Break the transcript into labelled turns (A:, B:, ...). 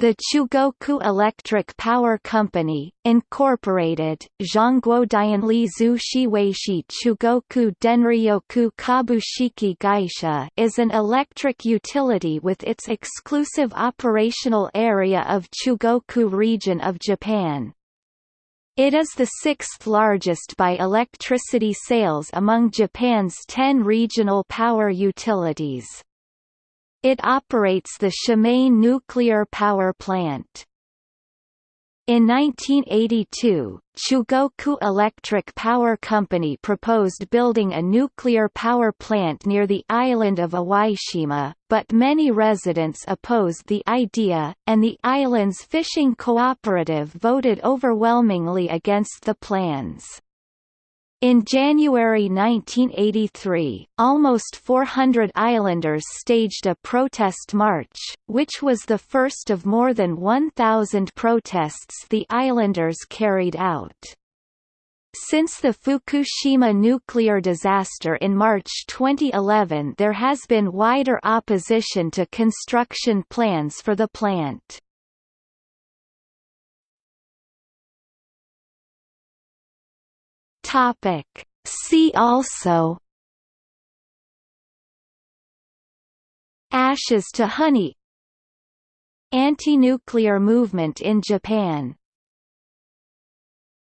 A: the Chugoku Electric Power Company, Incorporated, Zhongguodianli Zhu Shiweishi Chugoku Denryoku Kabushiki Gaisha is an electric utility with its exclusive operational area of Chugoku region of Japan. It is the sixth largest by electricity sales among Japan's ten regional power utilities. It operates the Shimane nuclear power plant. In 1982, Chugoku Electric Power Company proposed building a nuclear power plant near the island of Iwaishima, but many residents opposed the idea, and the island's fishing cooperative voted overwhelmingly against the plans. In January 1983, almost 400 islanders staged a protest march, which was the first of more than 1,000 protests the islanders carried out. Since the Fukushima nuclear disaster in March 2011 there has been wider opposition to construction plans for the plant. Topic. See also Ashes to honey Anti-nuclear movement in Japan